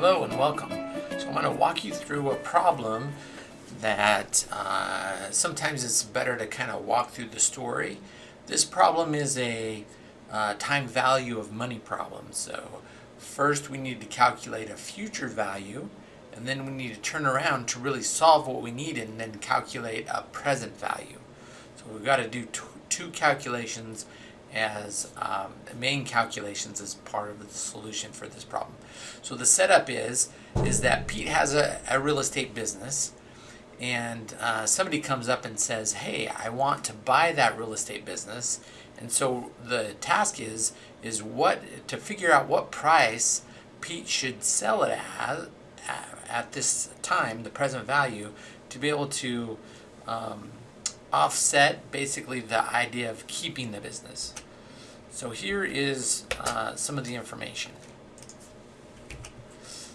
Hello and welcome. So I'm going to walk you through a problem that uh, sometimes it's better to kind of walk through the story. This problem is a uh, time value of money problem. So first we need to calculate a future value and then we need to turn around to really solve what we need and then calculate a present value. So we've got to do two calculations as um, main calculations as part of the solution for this problem. So the setup is is that Pete has a, a real estate business and uh, somebody comes up and says, hey, I want to buy that real estate business. And so the task is is what to figure out what price Pete should sell it at at this time, the present value, to be able to um, offset basically the idea of keeping the business. So here is uh, some of the information.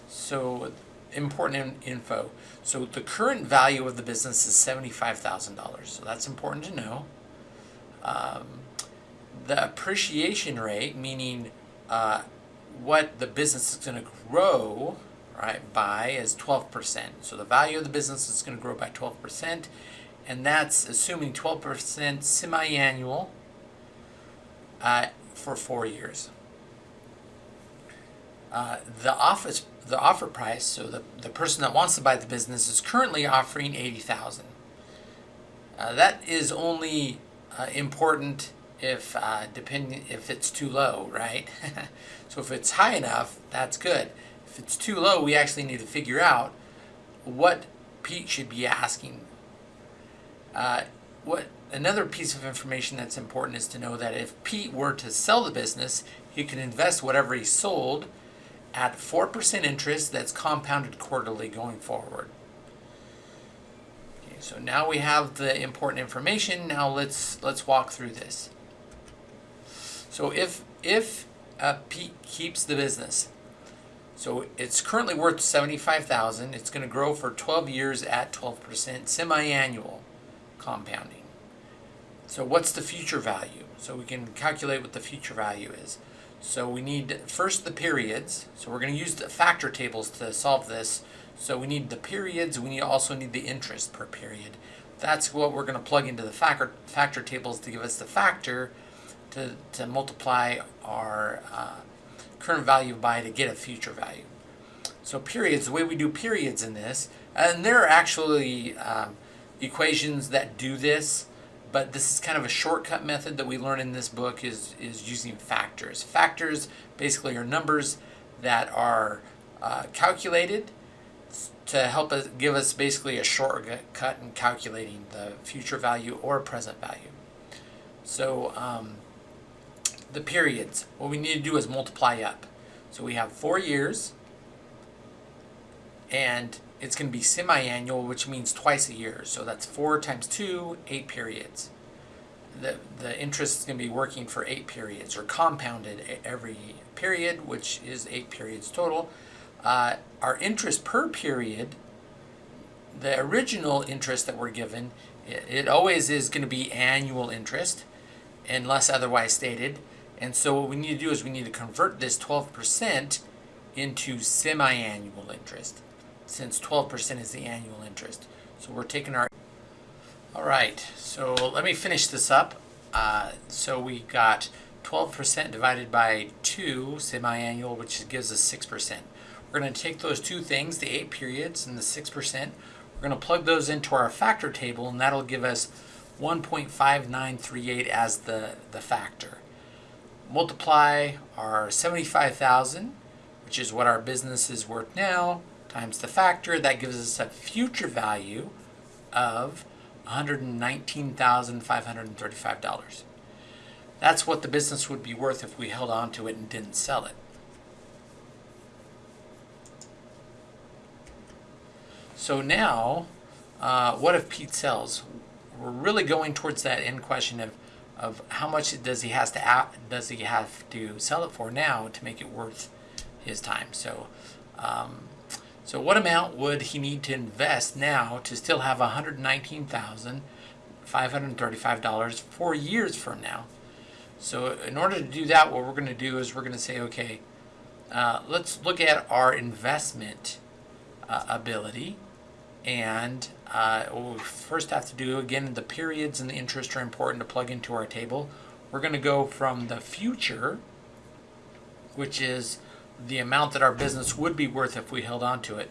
So important in info. So the current value of the business is $75,000. So that's important to know. Um, the appreciation rate, meaning uh, what the business is going to grow right, by is 12%. So the value of the business is going to grow by 12% and that's assuming 12% semi-annual uh, for four years. Uh, the office, the offer price, so the, the person that wants to buy the business is currently offering 80000 uh, That is only uh, important if uh, depending if it's too low, right? so if it's high enough, that's good. If it's too low, we actually need to figure out what Pete should be asking uh, what another piece of information that's important is to know that if Pete were to sell the business, he can invest whatever he sold at 4% interest that's compounded quarterly going forward. Okay, so now we have the important information. Now let's let's walk through this. So if if uh, Pete keeps the business, so it's currently worth 75,000. It's going to grow for 12 years at 12% semi-annual compounding. So what's the future value? So we can calculate what the future value is. So we need first the periods. So we're going to use the factor tables to solve this. So we need the periods. We also need the interest per period. That's what we're going to plug into the factor, factor tables to give us the factor to, to multiply our uh, current value by to get a future value. So periods, the way we do periods in this, and there are actually um, equations that do this, but this is kind of a shortcut method that we learn in this book is, is using factors. Factors basically are numbers that are uh, calculated to help us give us basically a shortcut in calculating the future value or present value. So um, the periods, what we need to do is multiply up. So we have four years and it's going to be semi-annual, which means twice a year. So that's 4 times 2, 8 periods. The, the interest is going to be working for 8 periods, or compounded every period, which is 8 periods total. Uh, our interest per period, the original interest that we're given, it, it always is going to be annual interest, unless otherwise stated. And so what we need to do is we need to convert this 12% into semi-annual interest since 12% is the annual interest. So we're taking our... All right, so let me finish this up. Uh, so we got 12% divided by 2, semi-annual, which gives us 6%. We're going to take those two things, the 8 periods and the 6%, we're going to plug those into our factor table, and that'll give us 1.5938 as the, the factor. Multiply our 75,000, which is what our business is worth now, times the factor, that gives us a future value of $119,535. That's what the business would be worth if we held on to it and didn't sell it. So now, uh, what if Pete sells? We're really going towards that end question of, of how much does he has to does he have to sell it for now to make it worth his time. So um, so what amount would he need to invest now to still have $119,535 four years from now? So in order to do that, what we're going to do is we're going to say, okay, uh, let's look at our investment uh, ability. And uh, what we first have to do, again, the periods and the interest are important to plug into our table. We're going to go from the future, which is the amount that our business would be worth if we held on to it,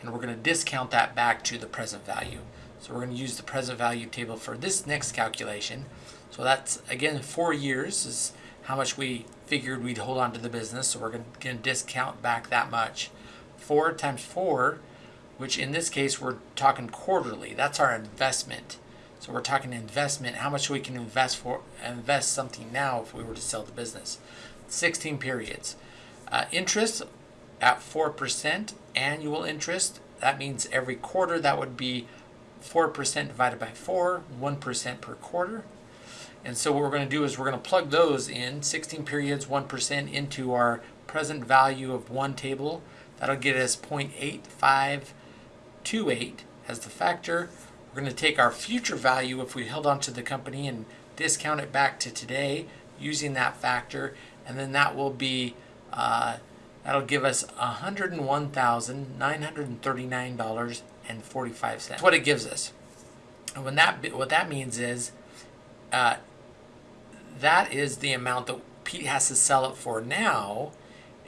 and we're going to discount that back to the present value. So we're going to use the present value table for this next calculation. So that's, again, four years is how much we figured we'd hold on to the business. So we're going to discount back that much. 4 times 4, which in this case we're talking quarterly. That's our investment. So we're talking investment, how much we can invest for invest something now if we were to sell the business. 16 periods. Uh, interest at 4% annual interest. That means every quarter that would be 4% divided by 4, 1% per quarter. And so what we're going to do is we're going to plug those in, 16 periods, 1% into our present value of one table. That'll get us 0.8528 as the factor. We're going to take our future value if we held on to the company and discount it back to today using that factor. And then that will be, uh, that'll give us $101,939.45. That's what it gives us. And when that, what that means is, uh, that is the amount that Pete has to sell it for now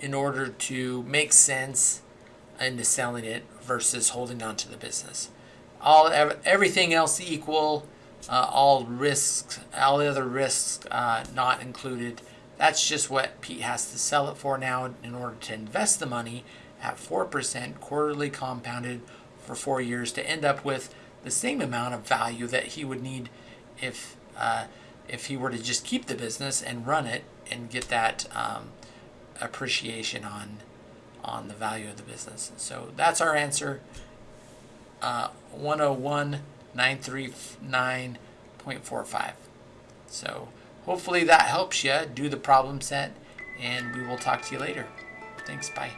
in order to make sense into selling it versus holding on to the business. All everything else equal, uh, all risks, all the other risks uh, not included. That's just what Pete has to sell it for now in order to invest the money at 4% quarterly compounded for four years to end up with the same amount of value that he would need if uh, if he were to just keep the business and run it and get that um, appreciation on on the value of the business. So that's our answer. Uh, 101,939.45. So hopefully that helps you do the problem set and we will talk to you later. Thanks, bye.